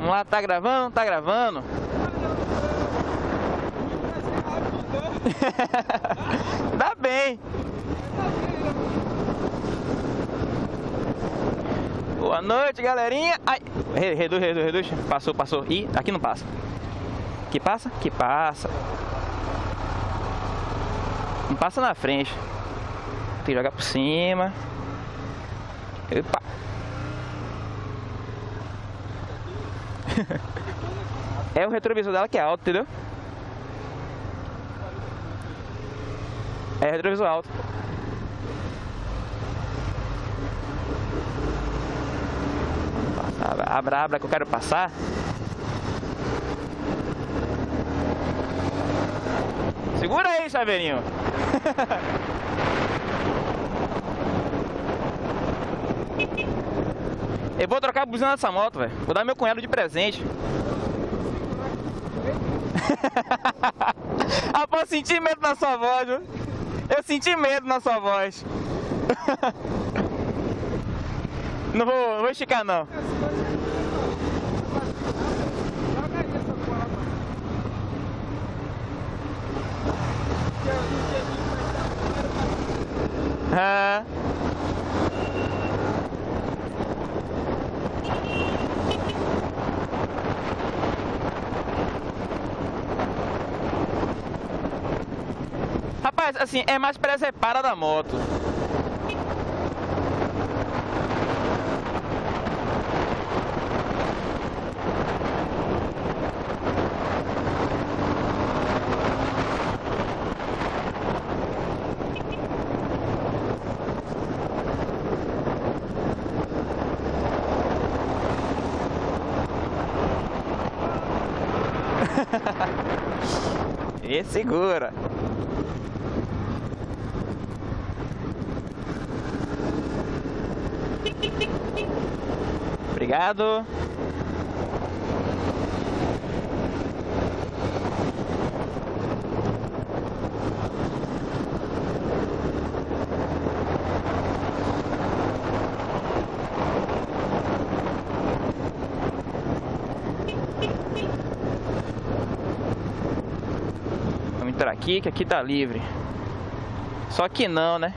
Vamos lá, tá gravando? Tá gravando. Dá bem. Boa noite, galerinha. Ai, reduz, reduz, reduz. Passou, passou. Ih, aqui não passa. Que passa? Que passa. Não passa na frente. Tem que jogar por cima. Epa. É o retrovisor dela que é alto, entendeu? É retrovisor alto. Abra, abra que eu quero passar. Segura aí, chaveirinho. Eu vou trocar a buzina dessa moto, velho. Vou dar meu cunhado de presente. ah, posso sentir medo na sua voz, viu? Eu senti medo na sua voz. não, vou, não vou esticar, não. Ah. Rapaz, assim, é mais presepada da moto. e segura. Obrigado. Vamos entrar aqui, que aqui tá livre. Só que não, né?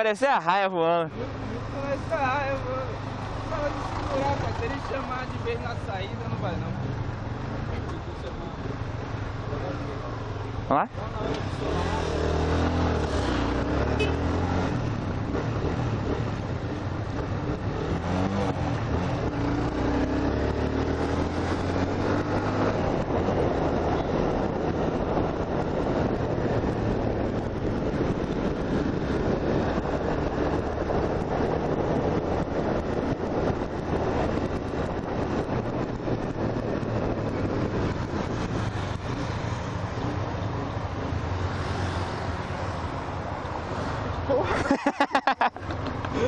Aparecer a raia voando. Aparecer a raia voando. Fala de segurar, cara. Se ele chamar de vez na saída, não vai não. Vamos lá?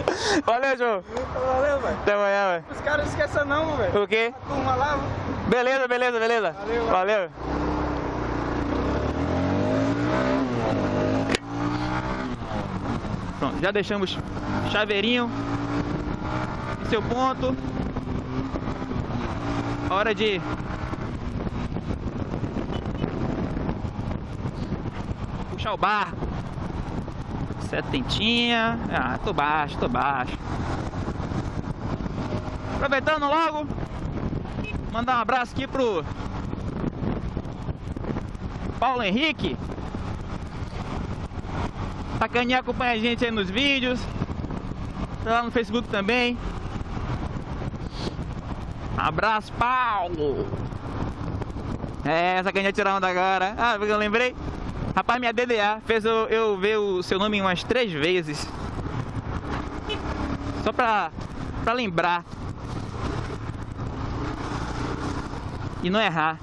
Valeu, João. Valeu, velho. Até amanhã, velho. Os caras não esqueçam não, velho. O quê? A turma lá. Beleza, beleza, beleza. Valeu, Valeu. Pronto, já deixamos chaveirinho em seu ponto. Hora de puxar o barco. Setentinha. Ah, tô baixo, tô baixo. Aproveitando logo, mandar um abraço aqui pro Paulo Henrique. Sacaninha acompanha a gente aí nos vídeos. Tá lá no Facebook também. Abraço, Paulo! É, Sacaninha tirar onda agora. Ah, porque eu lembrei. Rapaz, minha DDA fez eu, eu ver o seu nome umas três vezes. Só pra, pra lembrar. E não errar.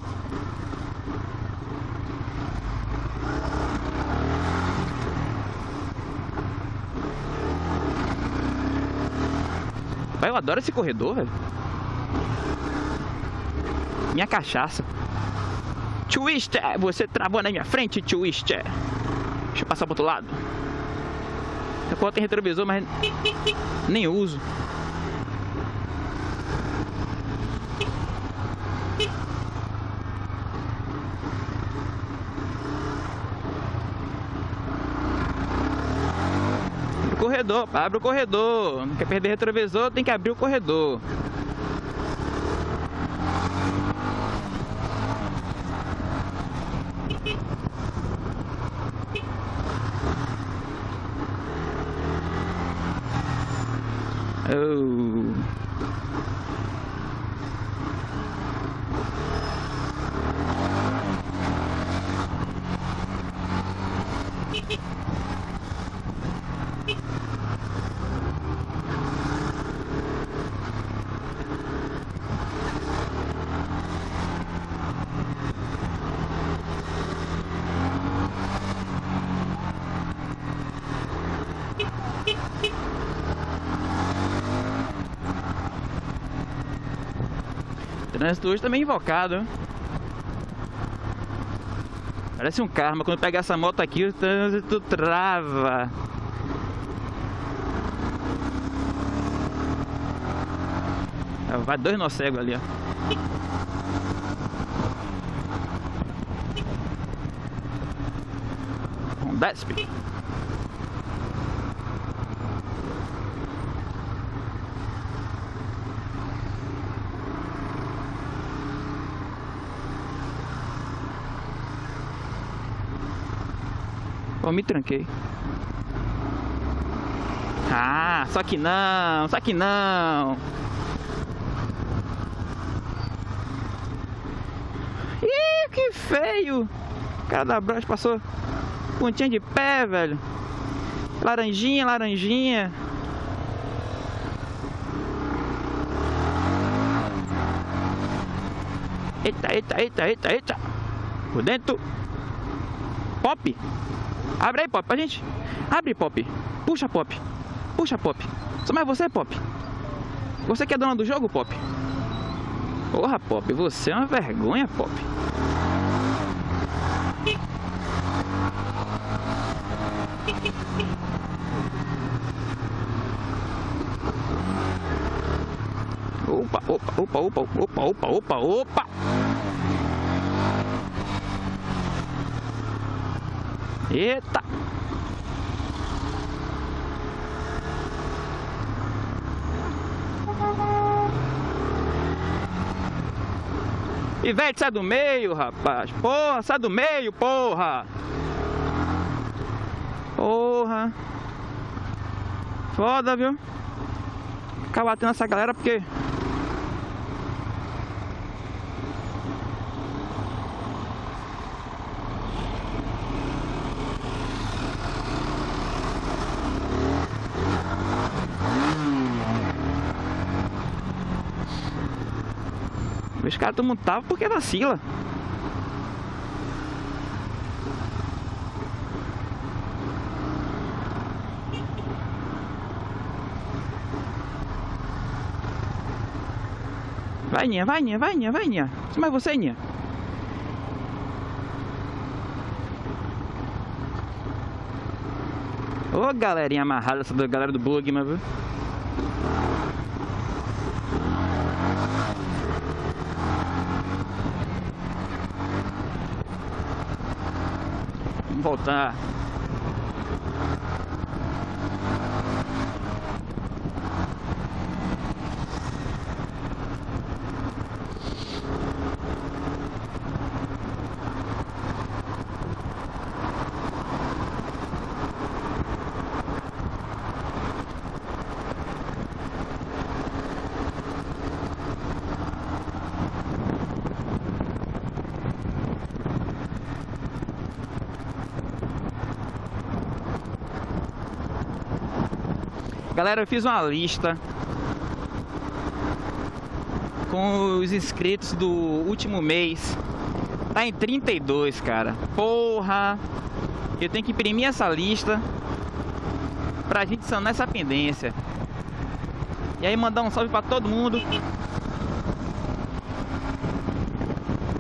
Pai, eu adoro esse corredor, velho. Minha cachaça. Twister, você travou na minha frente, Twister. Deixa eu passar pro outro lado. Eu coloco retrovisor, mas nem uso. corredor, abre o corredor. Não quer perder retrovisor, tem que abrir o corredor. Oh. Trânsito hoje também invocado. Parece um karma. Quando pega essa moto aqui, o trânsito trava. Vai dois nó cego ali, ó. Honda Speed. Eu me tranquei. Ah, só que não, só que não. Ih, que feio. O cara da brocha passou pontinha de pé, velho. Laranjinha, laranjinha. Eita, eita, eita, eita, eita. Por dentro. Pop. Abre aí, Pop, pra gente. Abre, Pop. Puxa, Pop. Puxa, Pop. Só mais você, Pop. Você que é dona do jogo, Pop? Porra, Pop, você é uma vergonha, Pop. Opa, opa, opa, opa, opa, opa, opa, opa. Eita! Ivete, sai do meio, rapaz. Porra, sai do meio, porra. Porra. Foda, viu? Ficar batendo essa galera porque Os caras estão montados porque vacila. Vai, Ninha, vai, Ninha, vai, Ninha, vai, Ninha. Mas você, Ninha. Ô, galerinha amarrada, essa galera do bug, mas viu? Vamos voltar. Galera, eu fiz uma lista com os inscritos do último mês. Tá em 32, cara. Porra! Eu tenho que imprimir essa lista pra gente sanar essa pendência. E aí mandar um salve pra todo mundo.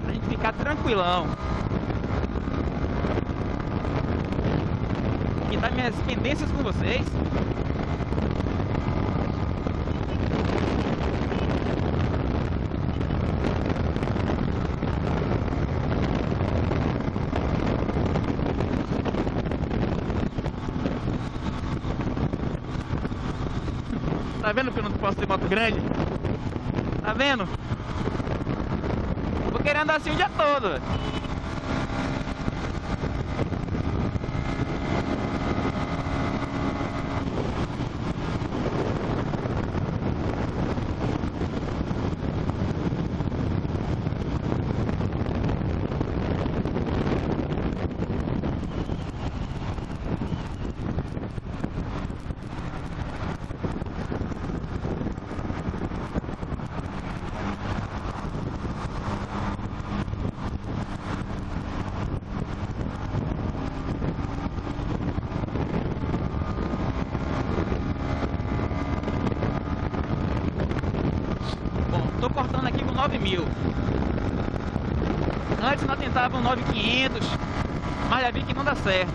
Pra gente ficar tranquilão. compartilhar minhas pendências com vocês. Tá ter moto grande? Tá vendo? Vou querer andar assim o dia todo, velho. Bom, tô cortando aqui com 9 mil. Antes nós tentávamos 9,500, mas já vi que não dá certo.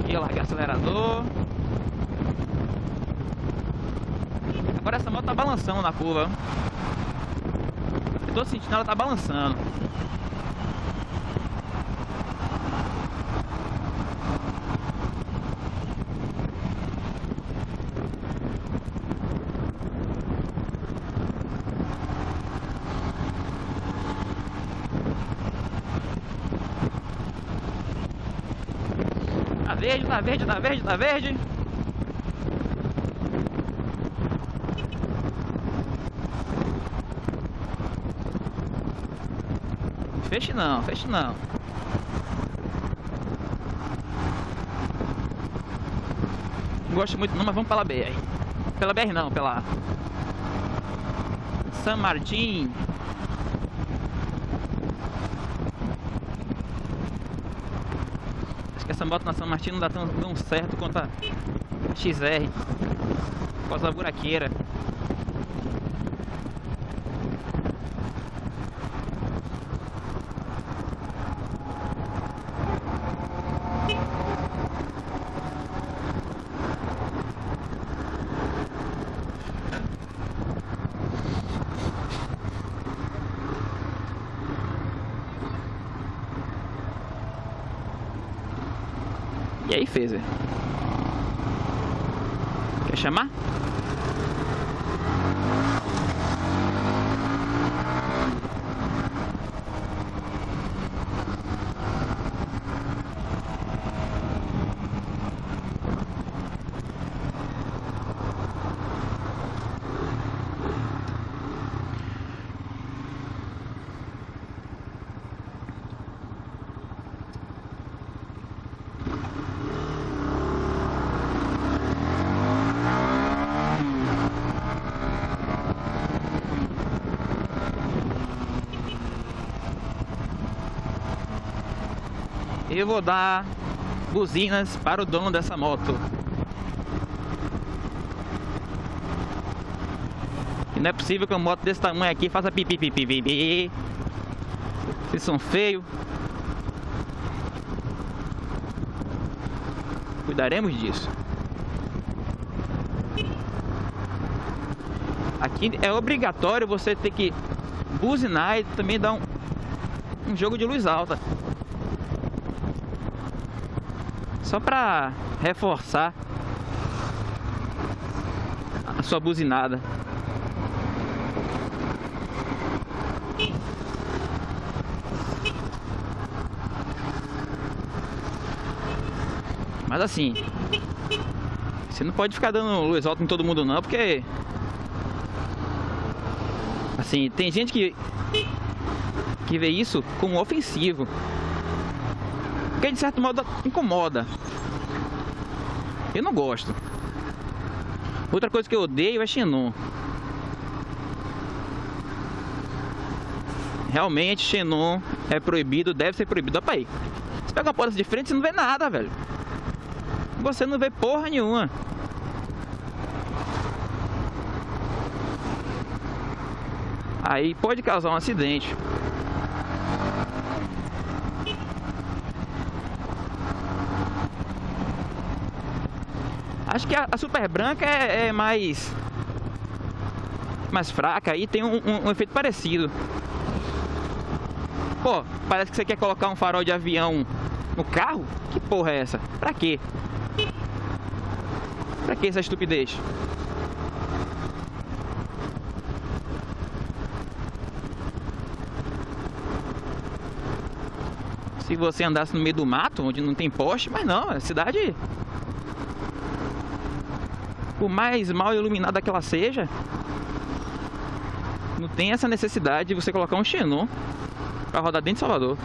Aqui eu o acelerador. Agora essa moto tá balançando na curva. Eu tô sentindo ela tá balançando. Tá verde, tá verde, tá verde. Feche não, feche não. Não gosto muito não, mas vamos pela BR. Pela BR não, pela San Martin. Acho que essa moto na São Martin não dá tão, tão certo quanto a XR. Por causa da buraqueira. E aí fez, velho. Quer chamar? Eu vou dar buzinas para o dono dessa moto. E não é possível que uma moto desse tamanho aqui faça pipi pipi pipi. Vocês são feios. Cuidaremos disso. Aqui é obrigatório você ter que buzinar e também dar um, um jogo de luz alta. Só pra reforçar a sua buzinada. Mas assim, você não pode ficar dando luz alta em todo mundo não, porque assim, tem gente que que vê isso como ofensivo. Porque de certo modo incomoda. Eu não gosto. Outra coisa que eu odeio é Xenon. Realmente Xenon é proibido, deve ser proibido. Opa aí. Você pega uma porta de frente e não vê nada, velho. Você não vê porra nenhuma. Aí pode causar um acidente. Acho que a, a super branca é, é, mais mais fraca e tem um, um, um, efeito parecido. Pô, parece que você quer colocar um farol de avião no carro? Que porra é essa? Pra quê? Pra que essa estupidez? Se você andasse no meio do mato, onde não tem poste, mas não, a cidade por mais mal iluminada que ela seja, não tem essa necessidade de você colocar um xenon para rodar dentro de Salvador.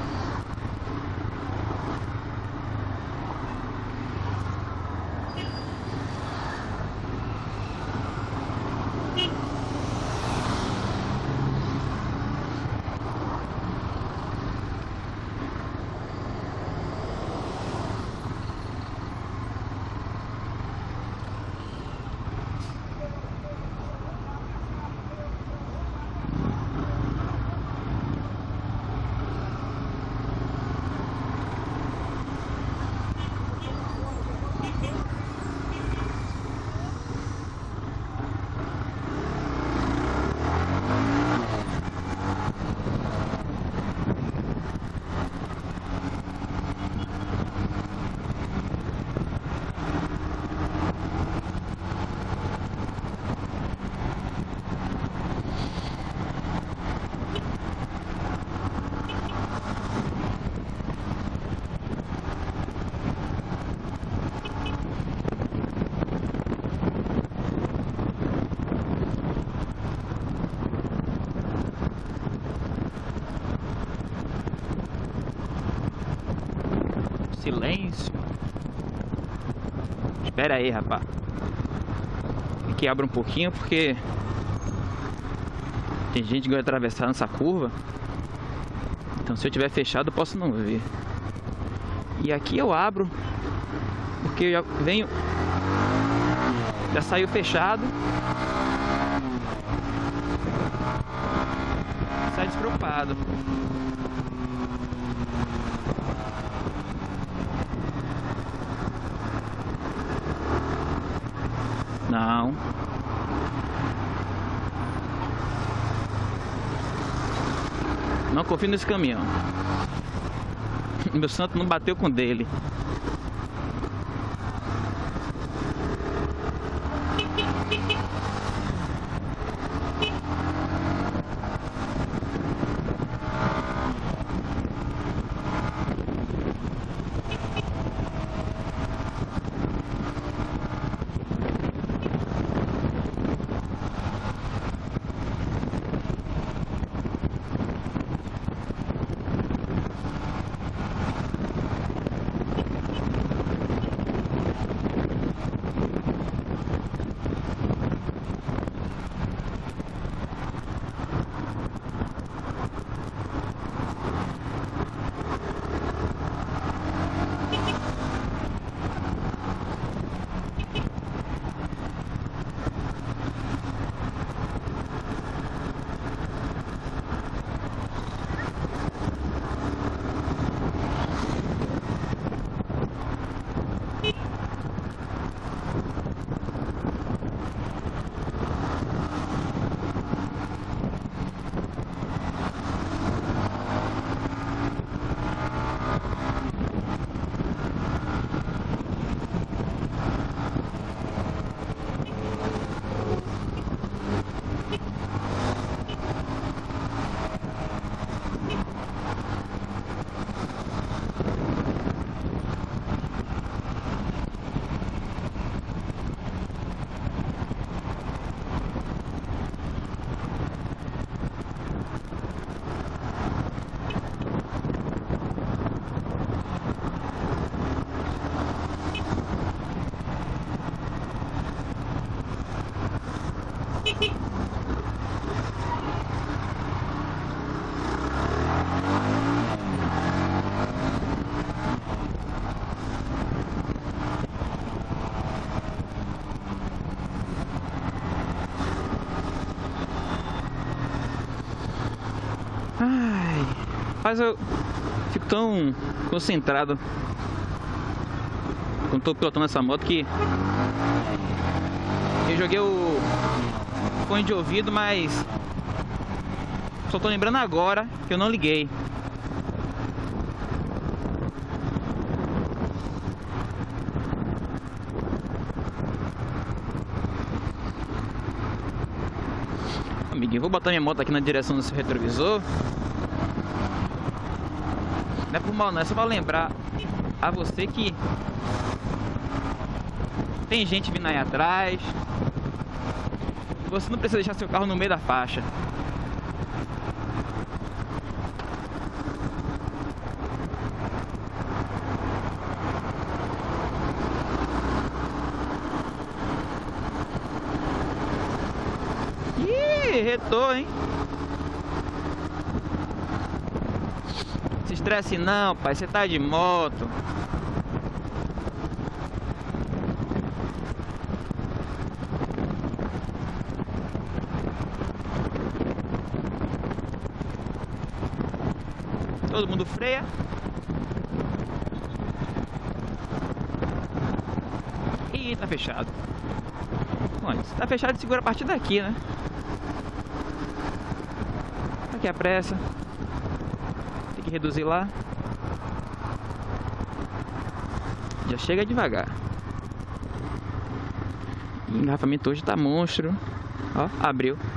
Espera aí, rapaz. Que abrir um pouquinho porque tem gente que vai atravessar nessa curva. Então se eu tiver fechado posso não ver. E aqui eu abro porque eu já venho já saiu fechado. Sai despreocupado. fim desse caminhão. Meu santo não bateu com dele. Mas eu fico tão concentrado quando tô pilotando essa moto que eu joguei o fone de ouvido, mas só tô lembrando agora que eu não liguei. Amiguinho, vou botar minha moto aqui na direção seu retrovisor. Não é por mal, não, é só pra lembrar a você que tem gente vindo aí atrás. Você não precisa deixar seu carro no meio da faixa. Ih, retou, hein? Estresse não, pai. Você tá de moto. Todo mundo freia. E tá fechado. Bom, se tá fechado, segura a partir daqui, né? Aqui a pressa. Reduzir lá. Já chega devagar. O engarrafamento hoje tá monstro. Ó, abriu.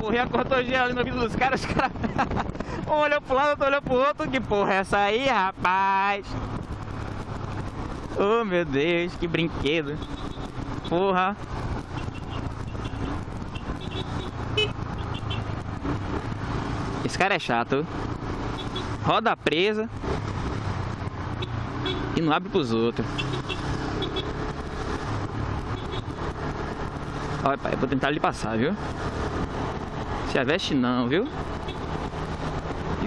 Corri a cortogem ali no vidro dos caras, os caras. um olhou pro lado, outro olhou pro outro. Que porra é essa aí, rapaz? Oh meu Deus, que brinquedo. Porra. Esse cara é chato. Roda presa. E não abre pros outros. Olha, pai, eu vou tentar lhe passar, viu? Se aveste não, viu?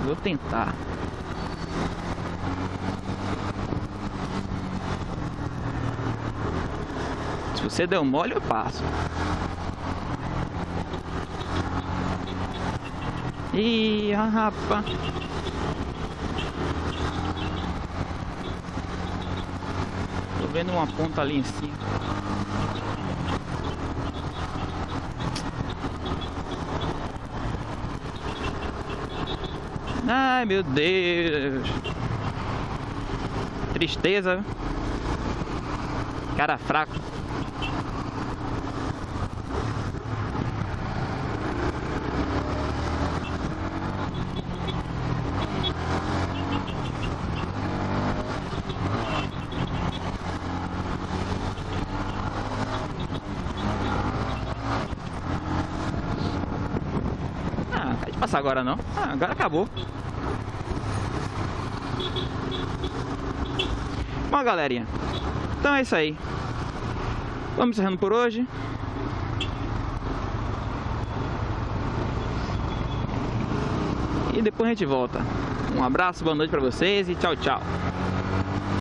Vou tentar. Se você der um mole, eu passo. Ih, rapaz. Tô vendo uma ponta ali em cima. Ai meu Deus. Tristeza. Cara fraco. Ah, pode passar agora não. Ah, agora acabou. Bom, galerinha, então é isso aí. Vamos encerrando por hoje. E depois a gente volta. Um abraço, boa noite pra vocês e tchau, tchau.